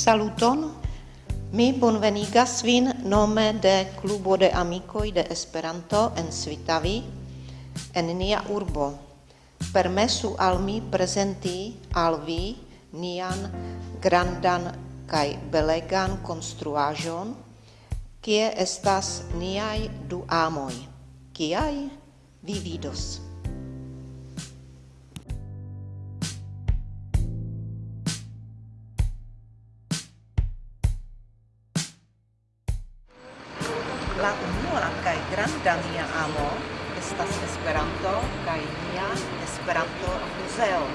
Saluton. Mi bonvenigas vin nome de Clubo de Amicoi de Esperanto en Svitavi, en nia urbo. Permesu al mi presenti al vi nian grandan kai belegan konstruaĵon, kie estas niaj du amoj, kiaj vi vidos. ĝusta mia amo estas Esperanto kaj mia Esperanto muzeo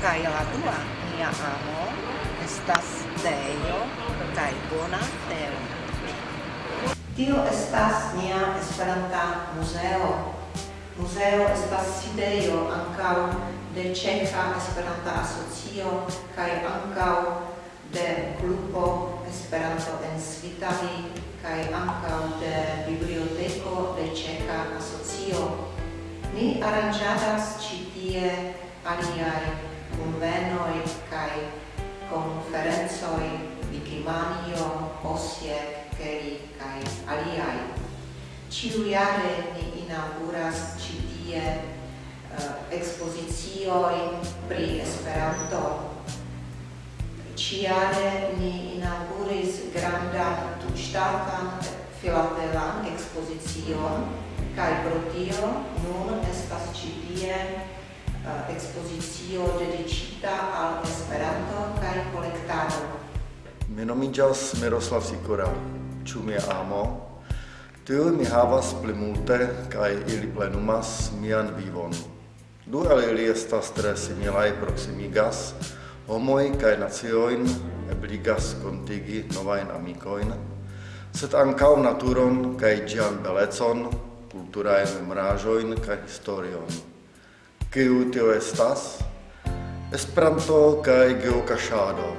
kaj la dua mia amo estas Dejo kaj bona tero. Tio estas nia Esperanta muzeo. Muzeo estas sidejo ankaŭ de Ĉeĥa Esperanta Asocio kaj ankaŭ de klubo Esperanto en Svitavi kaj ankaŭ de Biblioteko de Ĉeĥa Asocio. Ni aranĝadas ĉi tie aliaj kunvenoj kaj konferencoj Vikimanio, Osiek, Keri kaj aliaj. Ĉiujare ni inauguras ĉi tie eh, uh, ekspoziciojn pri Esperanto Ciare ni inauguris grandan tutstacan filatelan expozicion, cae pro tio nun estas citie uh, expositio dedicita al Esperanto cae colectado. Mi nomigas Miroslav Sikora, ciu mi amo, Tiu mi havas pli multe, kai ili plenumas mian vivon. Du el ili estas tre similai proximigas, homoi cae nazioin ebligas contigi novain amicoin, sed ancau naturon cae gian belecon, culturae mrajoin cae historion. Ciu tio estas? Esperanto cae geocachado,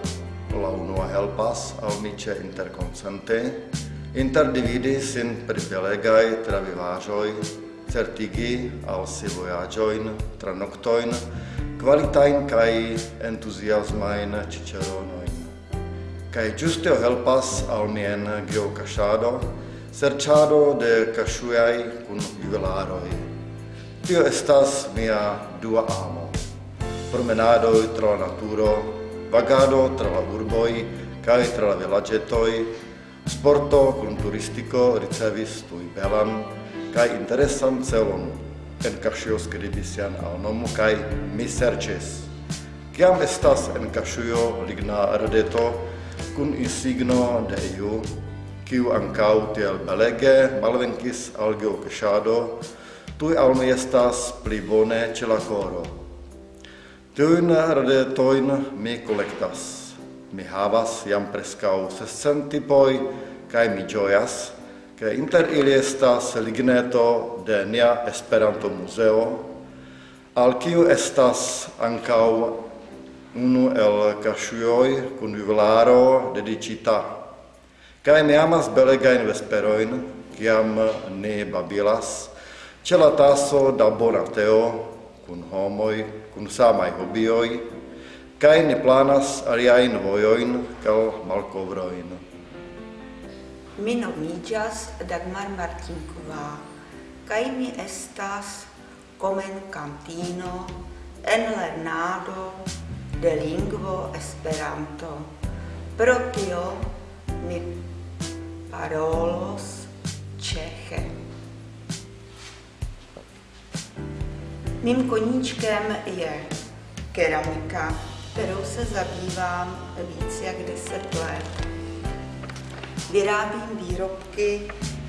la unua helpas al nice interconsente, interdividi sin per belegae travivajoi, certigi al si voyagioin, tranoctoin, qualitain kai entusiasmain ciceronoin. Kai giusteo helpas al mien geocachado, serciado de casuiai cun juvelaroi. Tio estas mia dua amo. Promenado tra naturo, vagado tra la urboi, kai tra la villagetoi, sporto cun turistico ricevis tui belan, kai interesan celon en Kaŝio skribis sian nomo kaj mi serĉis. Kiam estas en Kaŝio ligna redeto kun insigno de iu, kiu ankaŭ tiel belege malvenkis al geokaŝado, tuj al mi estas pli bone ĉe la koro. Tiujn ardetojn mi kolektas. Mi havas jam preskaŭ sescent tipoj kaj mi ĝojas, che inter ili estas ligneto de nia Esperanto Museo, al kiu estas ancau unu el kaŝujoj kun juvelaro dediĉita. Kaj mi amas belegajn vesperojn, kiam ne babilas, ĉe la taso da bona teo, kun homoj, kun samaj hobioj, kaj ne planas aliajn vojojn kaj malkovrojn. Mi nomigas Dagmar Martinková, kaj mi estas cantino en lernado de lingvo Esperanto. Pro tio mi parolos čeche. Mým koníčkem je keramika, kterou se zabývám víc jak 10 let vyrábím výrobky,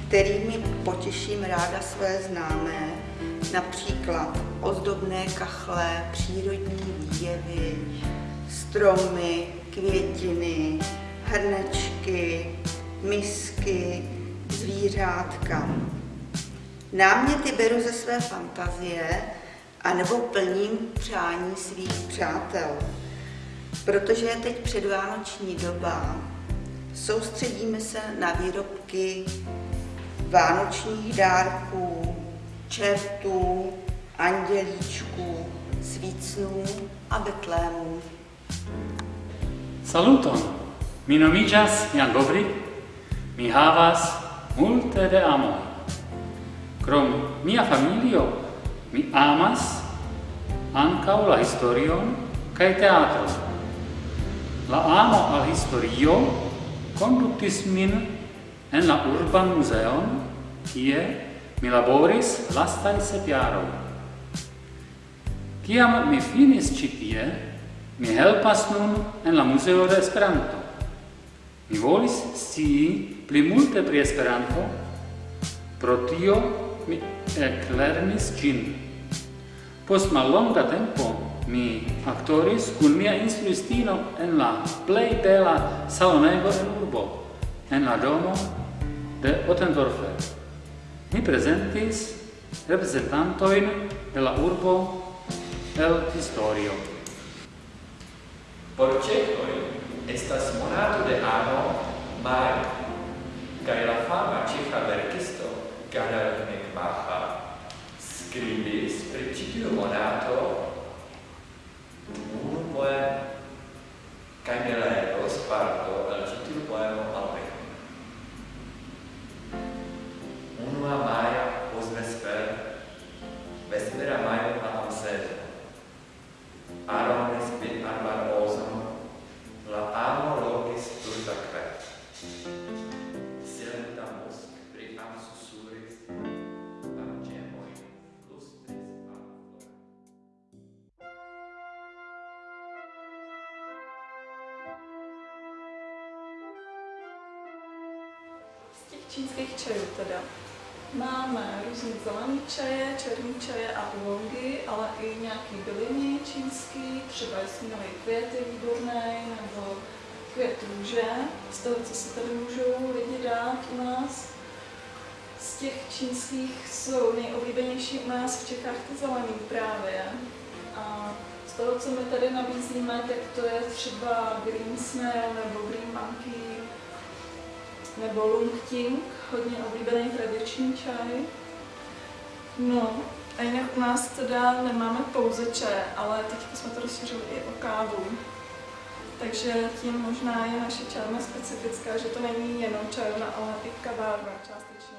kterými potěším ráda své známé, například ozdobné kachle, přírodní výjevy, stromy, květiny, hrnečky, misky, zvířátka. Náměty beru ze své fantazie anebo plním přání svých přátel. Protože je teď předvánoční doba, soustředíme se na výrobky vánočních dárků, čertů, andělíčků, svícnů a betlémů. Saluton! Mi nomiĝas Jan Gobrik. Mi havas multe de amoj. Krom mia familio, mi amas ancau la historion cae teatro. La amo al historio conductis min en la urban museon, kie mi laboris lastan sep jaroj. Kiam mi finis ĉi tie, mi helpas nun en la muzeo de Esperanto. Mi volis scii pli multe pri Esperanto, pro tio mi eclernis gin. Post mallonga tempo mi actoris cun mia instruistino en la plei bela salonego en urbo, en la domo de Otendorfer. Mi presentis representantoin de la urbo el historio. Por cecoi estas monato de Ano Mar cae la fama cifra verkisto Gerald Mekbaha skribis pri citiu monato 我改变了 čínských čajů teda. Máme různý zelený čaje, černý čaje a oolongy, ale i nějaký byliny čínský, třeba jasmínové květy výborné, nebo květ růže, z toho, co si tady můžou lidi dát u nás. Z těch čínských jsou nejoblíbenější u nás v Čechách ty zelený právě. A z toho, co my tady nabízíme, tak to je třeba Green Snail nebo Green Monkey, nebo Lung Ting, hodně oblíbený tradiční čaj. No, a jinak u nás teda nemáme pouze čaj, ale teď jsme to rozšířili i o kávu. Takže tím možná je naše čajovna specifická, že to není jenom čajovna, ale i kavárna částečně.